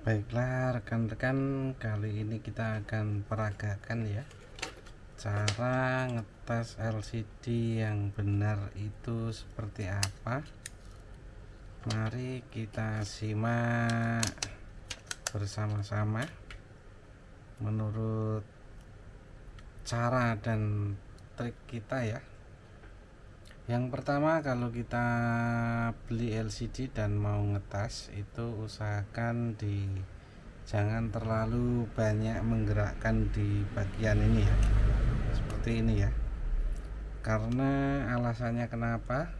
Baiklah rekan-rekan kali ini kita akan peragakan ya cara ngetes LCD yang benar itu seperti apa. Mari kita simak bersama-sama menurut cara dan trik kita ya yang pertama kalau kita beli LCD dan mau ngetes itu usahakan di jangan terlalu banyak menggerakkan di bagian ini ya. Seperti ini ya. Karena alasannya kenapa?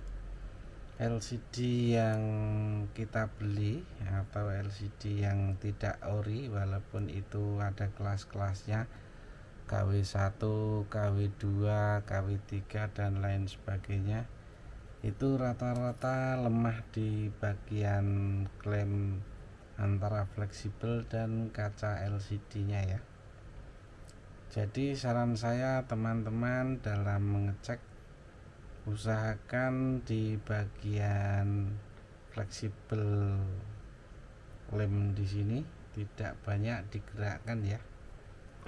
LCD yang kita beli atau LCD yang tidak ori walaupun itu ada kelas-kelasnya KW1 KW2 KW3 dan lain sebagainya itu rata-rata lemah di bagian klem antara fleksibel dan kaca LCD nya ya. Jadi saran saya teman-teman dalam mengecek usahakan di bagian fleksibel lem di sini tidak banyak digerakkan ya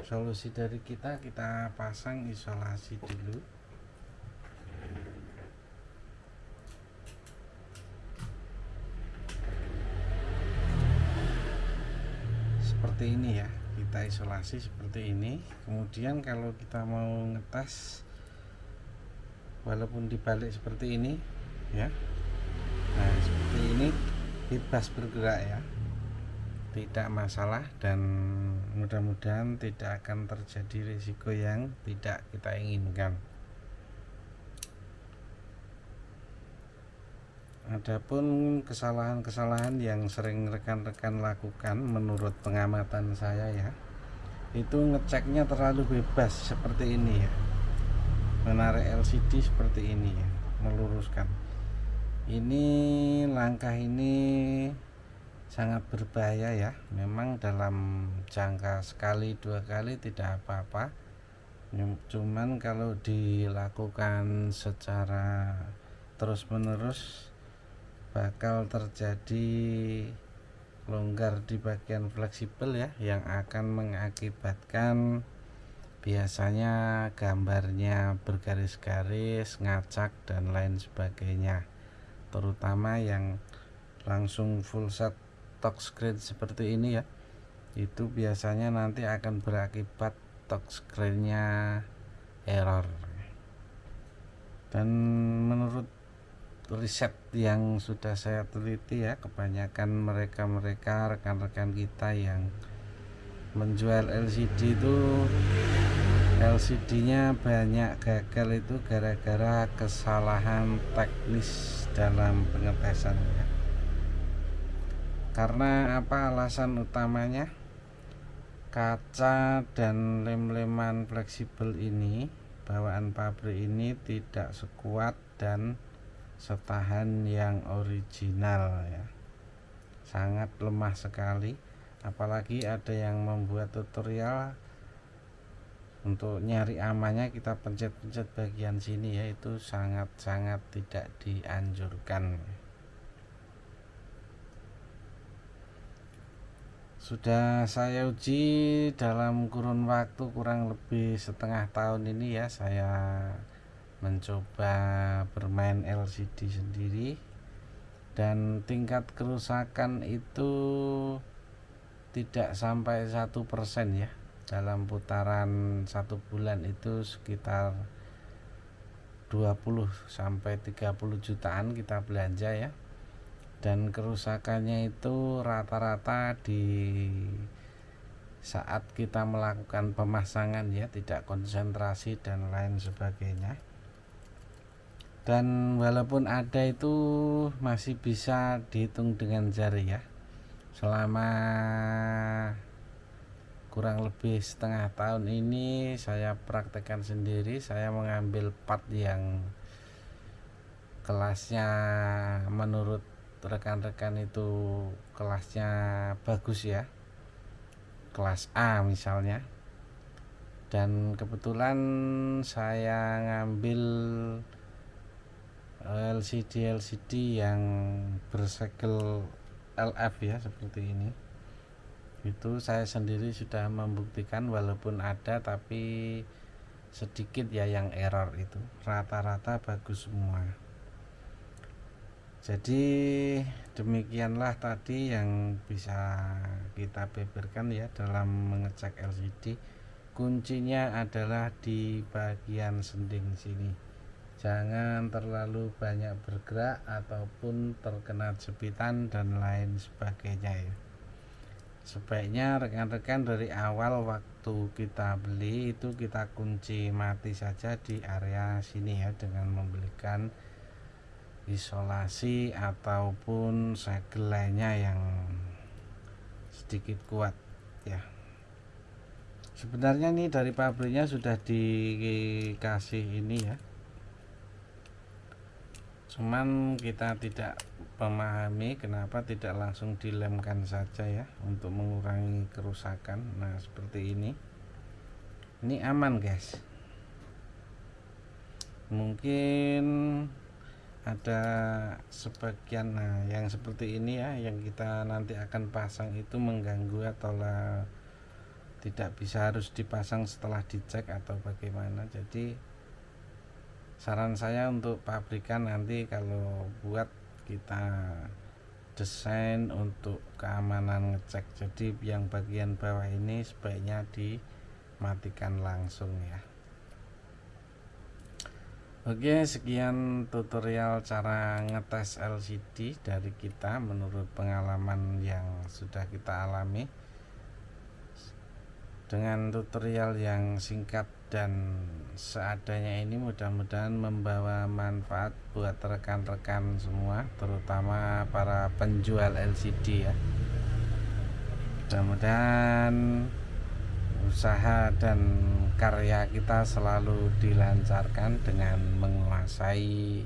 solusi dari kita kita pasang isolasi dulu. Seperti ini ya kita isolasi seperti ini. Kemudian kalau kita mau ngetes walaupun dibalik seperti ini ya. Nah seperti ini bebas bergerak ya tidak masalah dan mudah-mudahan tidak akan terjadi risiko yang tidak kita inginkan. Adapun kesalahan-kesalahan yang sering rekan-rekan lakukan menurut pengamatan saya ya itu ngeceknya terlalu bebas seperti ini ya. Menarik LCD seperti ini ya meluruskan. Ini langkah ini sangat berbahaya ya. Memang dalam jangka sekali dua kali tidak apa-apa. Cuman kalau dilakukan secara terus-menerus bakal terjadi longgar di bagian fleksibel ya yang akan mengakibatkan biasanya gambarnya bergaris-garis ngacak dan lain sebagainya. Terutama yang langsung full set touchscreen seperti ini ya. Itu biasanya nanti akan berakibat touchscreennya error. Dan menurut riset yang sudah saya teliti ya kebanyakan mereka-mereka rekan-rekan kita yang menjual LCD itu LCD nya banyak gagal itu gara-gara kesalahan teknis dalam pengetesannya karena apa alasan utamanya? Kaca dan lem-leman fleksibel ini bawaan pabrik ini tidak sekuat dan setahan yang original ya. Sangat lemah sekali. Apalagi ada yang membuat tutorial untuk nyari amannya kita pencet-pencet bagian sini ya itu sangat-sangat tidak dianjurkan sudah saya uji dalam kurun waktu kurang lebih setengah tahun ini ya saya mencoba bermain LCD sendiri. Dan tingkat kerusakan itu tidak sampai satu persen ya. Dalam putaran satu bulan itu sekitar 20 sampai 30 jutaan kita belanja ya dan kerusakannya itu rata-rata di saat kita melakukan pemasangan ya tidak konsentrasi dan lain sebagainya. Dan walaupun ada itu masih bisa dihitung dengan jari ya. Selama kurang lebih setengah tahun ini saya praktekkan sendiri saya mengambil part yang kelasnya menurut rekan-rekan itu kelasnya bagus ya. Kelas A misalnya. Dan kebetulan saya ngambil LCD LCD yang bersegel LF ya seperti ini. Itu saya sendiri sudah membuktikan walaupun ada tapi sedikit ya yang error itu. Rata-rata bagus semua jadi demikianlah tadi yang bisa kita beberkan ya dalam mengecek LCD kuncinya adalah di bagian sending sini. Jangan terlalu banyak bergerak ataupun terkena jepitan dan lain sebagainya ya. Sebaiknya rekan-rekan dari awal waktu kita beli itu kita kunci mati saja di area sini ya dengan membelikan isolasi ataupun segel lainnya yang sedikit kuat ya. Sebenarnya ini dari pabriknya sudah dikasih ini ya. Cuman kita tidak memahami kenapa tidak langsung dilemkan saja ya untuk mengurangi kerusakan. Nah seperti ini. Ini aman guys. Mungkin ada sebagian nah yang seperti ini ya yang kita nanti akan pasang itu mengganggu atau tidak bisa harus dipasang setelah dicek atau bagaimana. Jadi saran saya untuk pabrikan nanti kalau buat kita desain untuk keamanan ngecek. Jadi yang bagian bawah ini sebaiknya dimatikan langsung ya Oke sekian tutorial cara ngetes LCD dari kita menurut pengalaman yang sudah kita alami. Dengan tutorial yang singkat dan seadanya ini mudah-mudahan membawa manfaat buat rekan-rekan semua terutama para penjual LCD ya. Mudah-mudahan usaha dan karya kita selalu dilancarkan dengan menguasai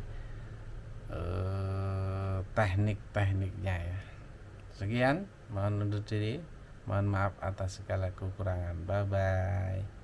eh, teknik-tekniknya ya. Sekian mohon undur diri. Mohon maaf atas segala kekurangan. Bye bye